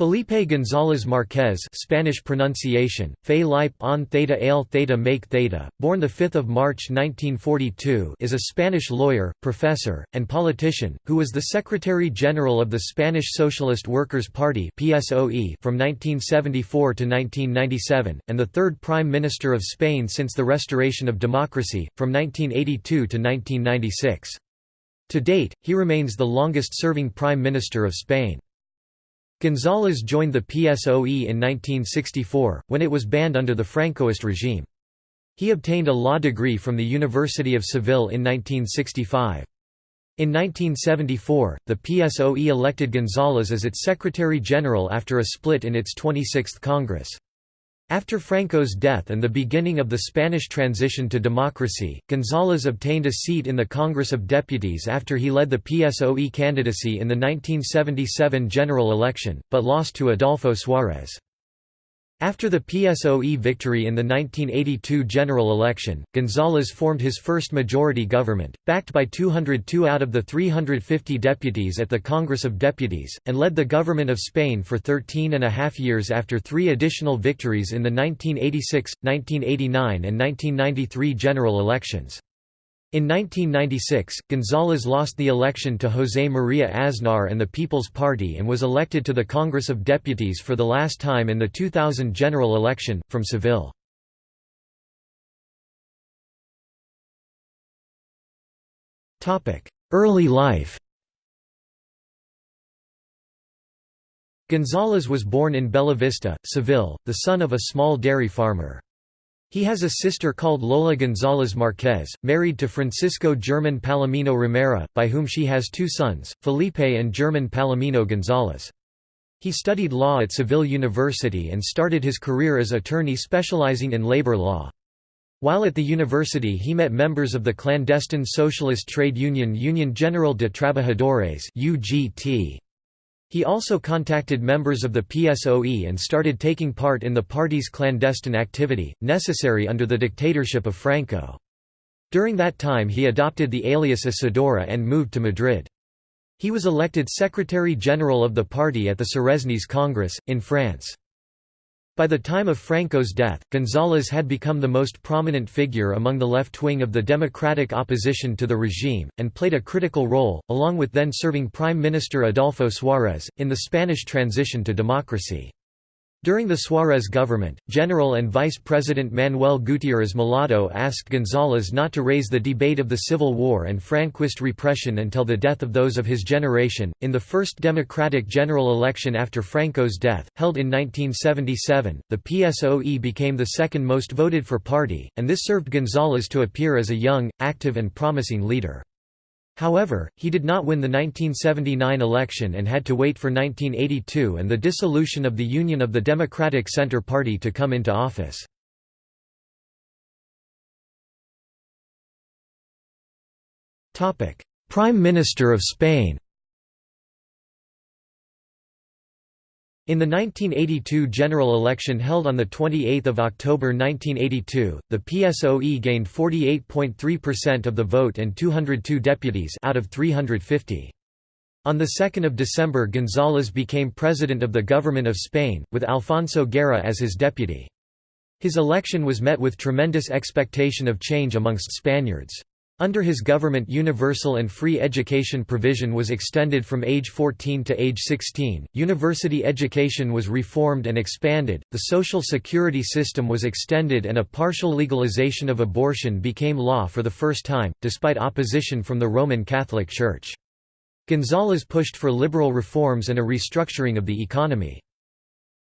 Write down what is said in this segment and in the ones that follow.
Felipe González Márquez Spanish pronunciation, Fe Lipe on Theta Ale Theta Make Theta, born 5 March 1942 is a Spanish lawyer, professor, and politician, who was the Secretary-General of the Spanish Socialist Workers' Party PSOE from 1974 to 1997, and the third Prime Minister of Spain since the restoration of democracy, from 1982 to 1996. To date, he remains the longest-serving Prime Minister of Spain. González joined the PSOE in 1964, when it was banned under the Francoist regime. He obtained a law degree from the University of Seville in 1965. In 1974, the PSOE elected González as its Secretary-General after a split in its 26th Congress. After Franco's death and the beginning of the Spanish transition to democracy, González obtained a seat in the Congress of Deputies after he led the PSOE candidacy in the 1977 general election, but lost to Adolfo Suárez. After the PSOE victory in the 1982 general election, González formed his first majority government, backed by 202 out of the 350 deputies at the Congress of Deputies, and led the government of Spain for 13 and a half years after three additional victories in the 1986, 1989 and 1993 general elections. In 1996, González lost the election to José María Aznar and the People's Party and was elected to the Congress of Deputies for the last time in the 2000 general election, from Seville. Early life González was born in Bella Vista, Seville, the son of a small dairy farmer. He has a sister called Lola González Márquez, married to Francisco German Palomino Romera, by whom she has two sons, Felipe and German Palomino González. He studied law at Seville University and started his career as attorney specializing in labor law. While at the university he met members of the clandestine socialist trade union Union General de Trabajadores UGT. He also contacted members of the PSOE and started taking part in the party's clandestine activity, necessary under the dictatorship of Franco. During that time he adopted the alias Isidoro and moved to Madrid. He was elected Secretary-General of the party at the Suresnes Congress, in France. By the time of Franco's death, González had become the most prominent figure among the left wing of the democratic opposition to the regime, and played a critical role, along with then-serving Prime Minister Adolfo Suárez, in the Spanish transition to democracy. During the Suárez government, General and Vice President Manuel Gutiérrez Mellado asked González not to raise the debate of the Civil War and Franquist repression until the death of those of his generation. In the first democratic general election after Franco's death, held in 1977, the PSOE became the second most voted for party, and this served González to appear as a young, active, and promising leader. However, he did not win the 1979 election and had to wait for 1982 and the dissolution of the Union of the Democratic Centre Party to come into office. Prime Minister of Spain In the 1982 general election held on 28 October 1982, the PSOE gained 48.3% of the vote and 202 deputies out of 350. On 2 December González became president of the government of Spain, with Alfonso Guerra as his deputy. His election was met with tremendous expectation of change amongst Spaniards. Under his government universal and free education provision was extended from age 14 to age 16, university education was reformed and expanded, the social security system was extended and a partial legalization of abortion became law for the first time, despite opposition from the Roman Catholic Church. González pushed for liberal reforms and a restructuring of the economy.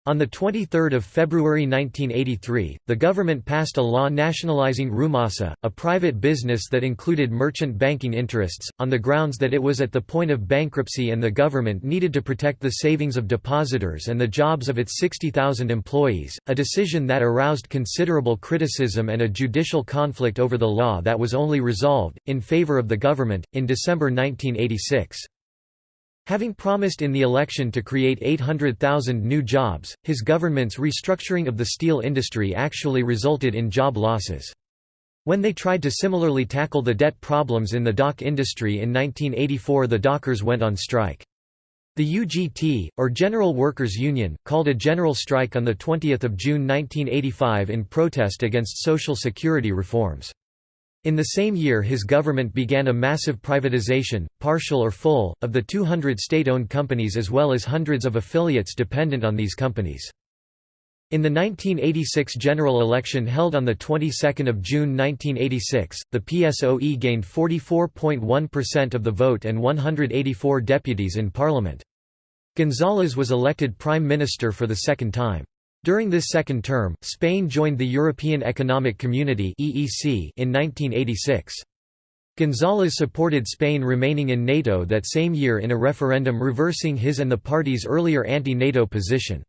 On 23 February 1983, the government passed a law nationalizing Rumasa, a private business that included merchant banking interests, on the grounds that it was at the point of bankruptcy and the government needed to protect the savings of depositors and the jobs of its 60,000 employees, a decision that aroused considerable criticism and a judicial conflict over the law that was only resolved, in favor of the government, in December 1986. Having promised in the election to create 800,000 new jobs, his government's restructuring of the steel industry actually resulted in job losses. When they tried to similarly tackle the debt problems in the dock industry in 1984 the dockers went on strike. The UGT, or General Workers' Union, called a general strike on 20 June 1985 in protest against Social Security reforms. In the same year his government began a massive privatization, partial or full, of the 200 state-owned companies as well as hundreds of affiliates dependent on these companies. In the 1986 general election held on the 22nd of June 1986, the PSOE gained 44.1% of the vote and 184 deputies in parliament. González was elected prime minister for the second time. During this second term, Spain joined the European Economic Community in 1986. González supported Spain remaining in NATO that same year in a referendum reversing his and the party's earlier anti-NATO position.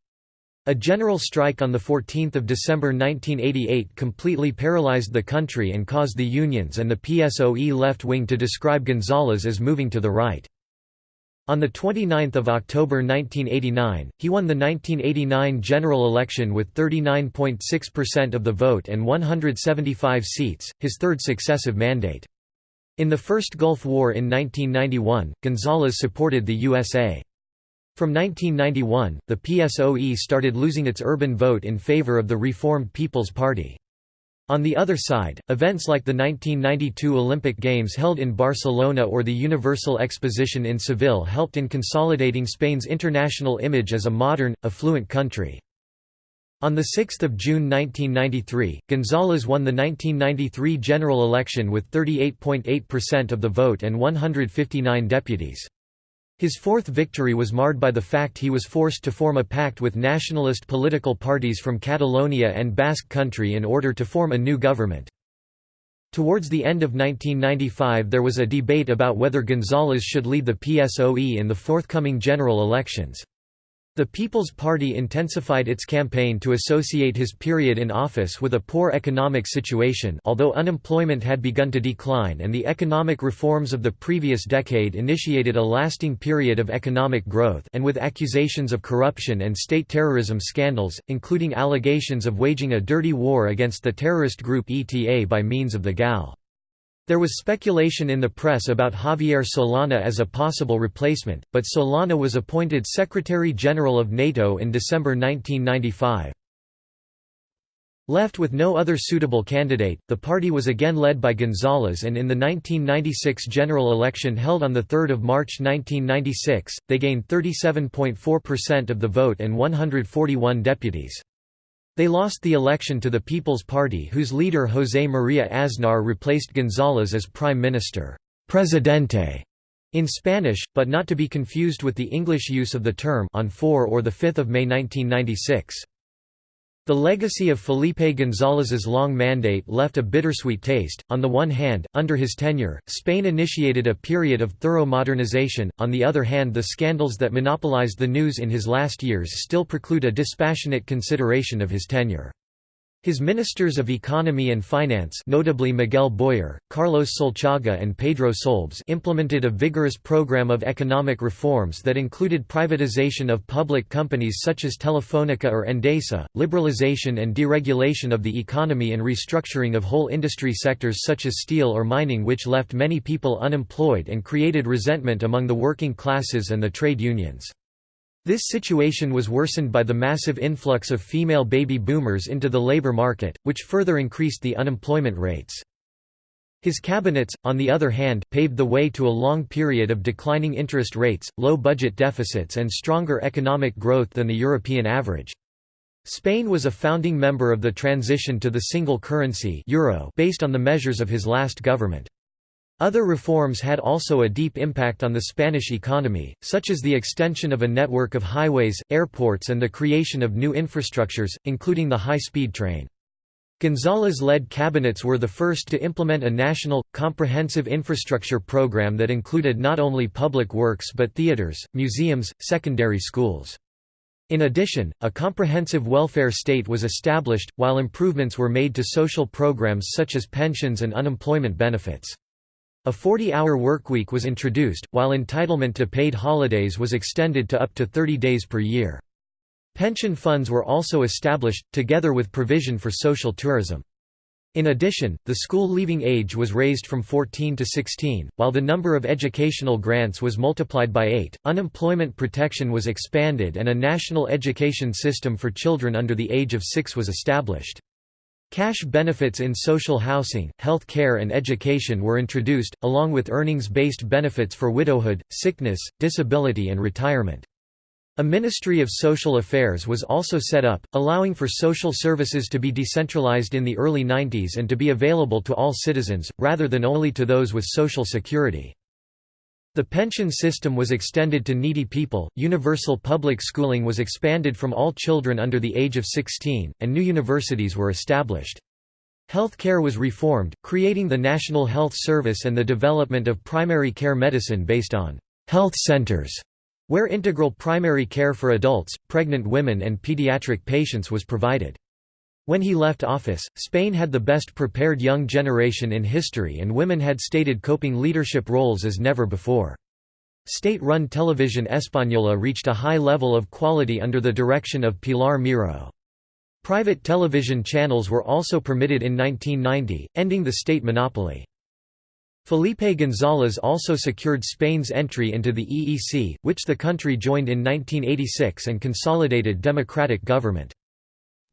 A general strike on 14 December 1988 completely paralyzed the country and caused the unions and the PSOE left wing to describe González as moving to the right. On 29 October 1989, he won the 1989 general election with 39.6% of the vote and 175 seats, his third successive mandate. In the First Gulf War in 1991, González supported the USA. From 1991, the PSOE started losing its urban vote in favor of the Reformed People's Party. On the other side, events like the 1992 Olympic Games held in Barcelona or the Universal Exposition in Seville helped in consolidating Spain's international image as a modern, affluent country. On 6 June 1993, González won the 1993 general election with 38.8% of the vote and 159 deputies. His fourth victory was marred by the fact he was forced to form a pact with nationalist political parties from Catalonia and Basque Country in order to form a new government. Towards the end of 1995 there was a debate about whether González should lead the PSOE in the forthcoming general elections. The People's Party intensified its campaign to associate his period in office with a poor economic situation although unemployment had begun to decline and the economic reforms of the previous decade initiated a lasting period of economic growth and with accusations of corruption and state terrorism scandals, including allegations of waging a dirty war against the terrorist group ETA by means of the GAL. There was speculation in the press about Javier Solana as a possible replacement, but Solana was appointed Secretary-General of NATO in December 1995. Left with no other suitable candidate, the party was again led by González and in the 1996 general election held on 3 March 1996, they gained 37.4% of the vote and 141 deputies. They lost the election to the People's Party whose leader José María Aznar replaced González as Prime Minister Presidente in Spanish, but not to be confused with the English use of the term on 4 or 5 May 1996. The legacy of Felipe González's long mandate left a bittersweet taste. On the one hand, under his tenure, Spain initiated a period of thorough modernization, on the other hand, the scandals that monopolized the news in his last years still preclude a dispassionate consideration of his tenure. His ministers of economy and finance notably Miguel Boyer, Carlos Solchaga and Pedro Solbes implemented a vigorous program of economic reforms that included privatization of public companies such as Telefónica or Endesa, liberalization and deregulation of the economy and restructuring of whole industry sectors such as steel or mining which left many people unemployed and created resentment among the working classes and the trade unions. This situation was worsened by the massive influx of female baby boomers into the labor market, which further increased the unemployment rates. His cabinets, on the other hand, paved the way to a long period of declining interest rates, low budget deficits and stronger economic growth than the European average. Spain was a founding member of the transition to the single currency euro based on the measures of his last government. Other reforms had also a deep impact on the Spanish economy, such as the extension of a network of highways, airports and the creation of new infrastructures, including the high-speed train. González-led cabinets were the first to implement a national, comprehensive infrastructure program that included not only public works but theaters, museums, secondary schools. In addition, a comprehensive welfare state was established, while improvements were made to social programs such as pensions and unemployment benefits. A 40-hour workweek was introduced, while entitlement to paid holidays was extended to up to 30 days per year. Pension funds were also established, together with provision for social tourism. In addition, the school leaving age was raised from 14 to 16, while the number of educational grants was multiplied by 8, unemployment protection was expanded and a national education system for children under the age of 6 was established. Cash benefits in social housing, health care and education were introduced, along with earnings-based benefits for widowhood, sickness, disability and retirement. A Ministry of Social Affairs was also set up, allowing for social services to be decentralized in the early 90s and to be available to all citizens, rather than only to those with Social Security. The pension system was extended to needy people, universal public schooling was expanded from all children under the age of 16, and new universities were established. Health care was reformed, creating the National Health Service and the development of primary care medicine based on health centers where integral primary care for adults, pregnant women and pediatric patients was provided. When he left office, Spain had the best prepared young generation in history and women had stated coping leadership roles as never before. State-run television Española reached a high level of quality under the direction of Pilar Miró. Private television channels were also permitted in 1990, ending the state monopoly. Felipe González also secured Spain's entry into the EEC, which the country joined in 1986 and consolidated democratic government.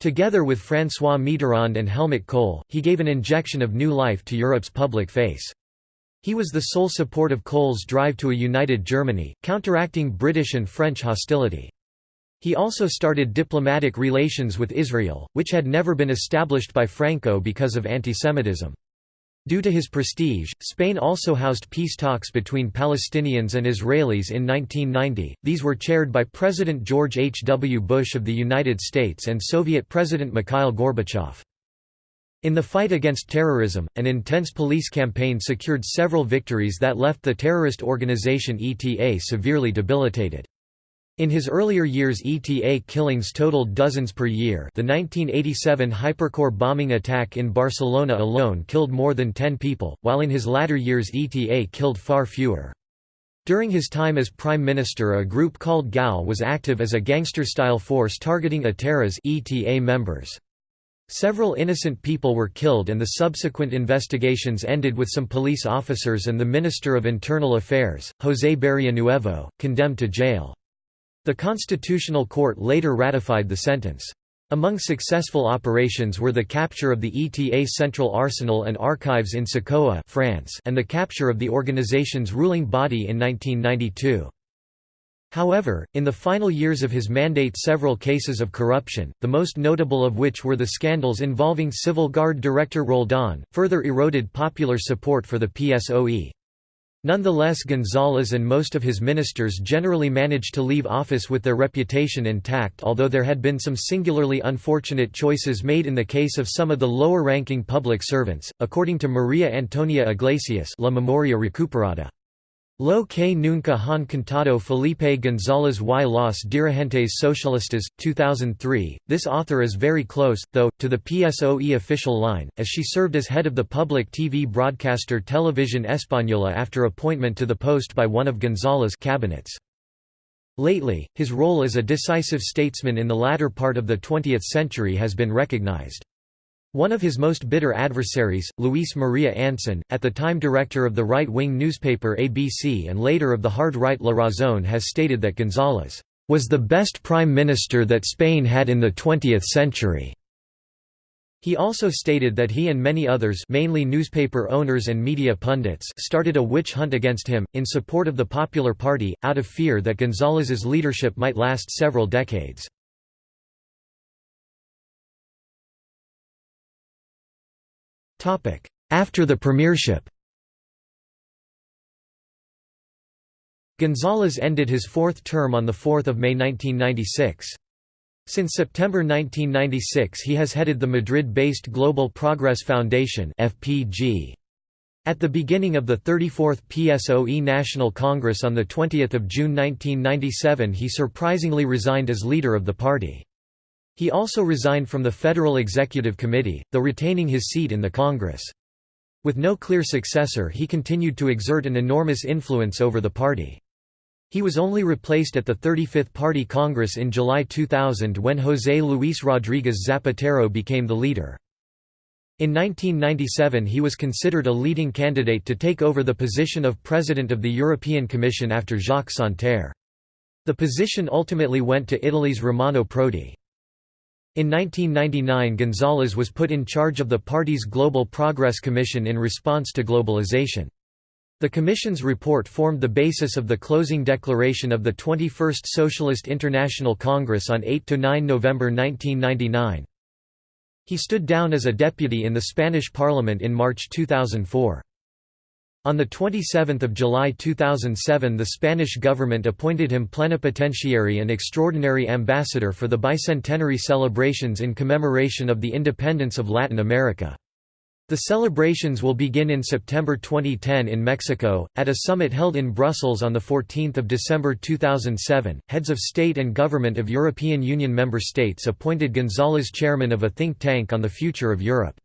Together with François Mitterrand and Helmut Kohl, he gave an injection of new life to Europe's public face. He was the sole support of Kohl's drive to a united Germany, counteracting British and French hostility. He also started diplomatic relations with Israel, which had never been established by Franco because of antisemitism. Due to his prestige, Spain also housed peace talks between Palestinians and Israelis in 1990. These were chaired by President George H. W. Bush of the United States and Soviet President Mikhail Gorbachev. In the fight against terrorism, an intense police campaign secured several victories that left the terrorist organization ETA severely debilitated. In his earlier years ETA killings totaled dozens per year the 1987 Hypercor bombing attack in Barcelona alone killed more than 10 people, while in his latter years ETA killed far fewer. During his time as Prime Minister a group called GAL was active as a gangster-style force targeting ETA's ETA members. Several innocent people were killed and the subsequent investigations ended with some police officers and the Minister of Internal Affairs, José Barrionuevo, condemned to jail. The Constitutional Court later ratified the sentence. Among successful operations were the capture of the ETA Central Arsenal and Archives in Socoa France and the capture of the organization's ruling body in 1992. However, in the final years of his mandate several cases of corruption, the most notable of which were the scandals involving Civil Guard Director Roldan, further eroded popular support for the PSOE. Nonetheless González and most of his ministers generally managed to leave office with their reputation intact although there had been some singularly unfortunate choices made in the case of some of the lower-ranking public servants, according to Maria Antonia Iglesias La Memoria Recuperada. Lo que nunca han contado Felipe González y los dirigentes socialistas, 2003. This author is very close, though, to the PSOE official line, as she served as head of the public TV broadcaster Televisión Española after appointment to the post by one of González' cabinets. Lately, his role as a decisive statesman in the latter part of the 20th century has been recognized. One of his most bitter adversaries, Luis Maria Anson, at the time director of the right-wing newspaper ABC and later of the hard-right La Razón has stated that González was the best prime minister that Spain had in the 20th century. He also stated that he and many others mainly newspaper owners and media pundits started a witch hunt against him, in support of the Popular Party, out of fear that González's leadership might last several decades. After the premiership González ended his fourth term on 4 May 1996. Since September 1996 he has headed the Madrid-based Global Progress Foundation. At the beginning of the 34th PSOE National Congress on 20 June 1997 he surprisingly resigned as leader of the party. He also resigned from the Federal Executive Committee, though retaining his seat in the Congress. With no clear successor he continued to exert an enormous influence over the party. He was only replaced at the 35th Party Congress in July 2000 when José Luis Rodríguez Zapatero became the leader. In 1997 he was considered a leading candidate to take over the position of President of the European Commission after Jacques Santer. The position ultimately went to Italy's Romano Prodi. In 1999 González was put in charge of the party's Global Progress Commission in response to globalization. The Commission's report formed the basis of the closing declaration of the 21st Socialist International Congress on 8–9 November 1999. He stood down as a deputy in the Spanish Parliament in March 2004. On 27 July 2007 the Spanish government appointed him plenipotentiary and extraordinary ambassador for the bicentenary celebrations in commemoration of the independence of Latin America. The celebrations will begin in September 2010 in Mexico, at a summit held in Brussels on 14 December 2007. Heads of state and government of European Union member states appointed González chairman of a think tank on the future of Europe.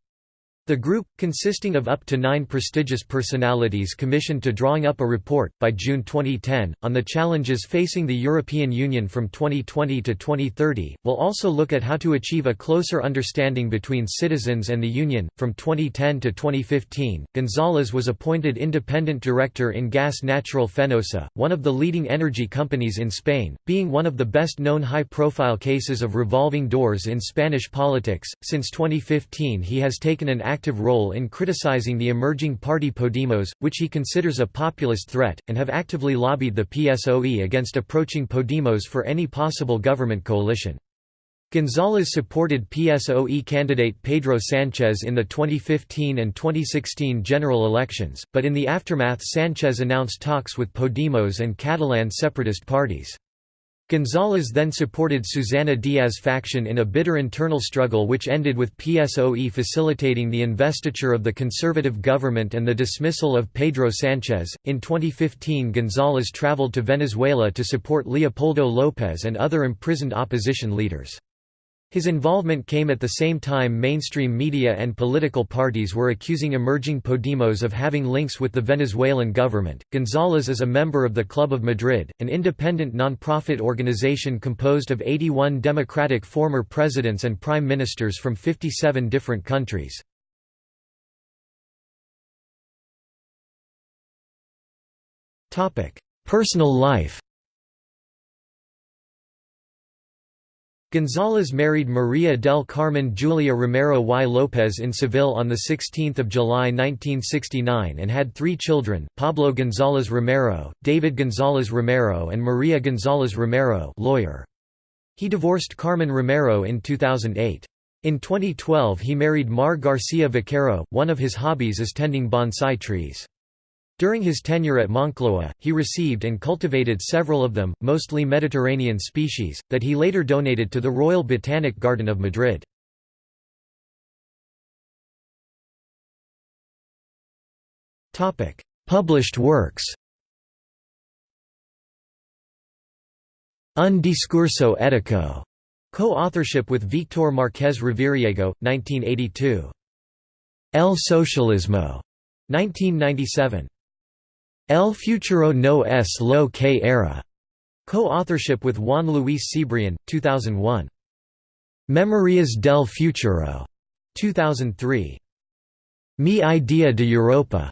The group, consisting of up to nine prestigious personalities commissioned to drawing up a report, by June 2010, on the challenges facing the European Union from 2020 to 2030, will also look at how to achieve a closer understanding between citizens and the Union. From 2010 to 2015, González was appointed independent director in Gas Natural Fenosa, one of the leading energy companies in Spain, being one of the best known high profile cases of revolving doors in Spanish politics. Since 2015, he has taken an active role in criticizing the emerging party Podemos, which he considers a populist threat, and have actively lobbied the PSOE against approaching Podemos for any possible government coalition. González supported PSOE candidate Pedro Sánchez in the 2015 and 2016 general elections, but in the aftermath Sánchez announced talks with Podemos and Catalan separatist parties. González then supported Susana Díaz faction in a bitter internal struggle which ended with PSOE facilitating the investiture of the conservative government and the dismissal of Pedro Sánchez. In 2015, González traveled to Venezuela to support Leopoldo López and other imprisoned opposition leaders. His involvement came at the same time mainstream media and political parties were accusing emerging Podemos of having links with the Venezuelan government. González is a member of the Club of Madrid, an independent non-profit organization composed of 81 democratic former presidents and prime ministers from 57 different countries. Personal life González married María del Carmen Julia Romero y López in Seville on 16 July 1969 and had three children, Pablo González Romero, David González Romero and María González Romero lawyer. He divorced Carmen Romero in 2008. In 2012 he married Mar García Vaquero, one of his hobbies is tending bonsai trees. During his tenure at Moncloa, he received and cultivated several of them, mostly Mediterranean species, that he later donated to the Royal Botanic Garden of Madrid. Published works Un discurso ético, co-authorship with Víctor Márquez Reviriego, 1982. El Socialismo, 1997. El futuro no es lo que era, co-authorship with Juan Luis Cebrian, 2001. Memorias del futuro, 2003. Mi idea de Europa,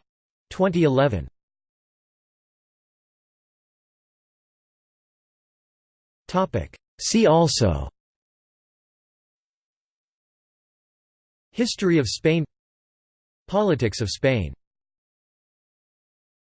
2011. Topic. See also. History of Spain Politics of Spain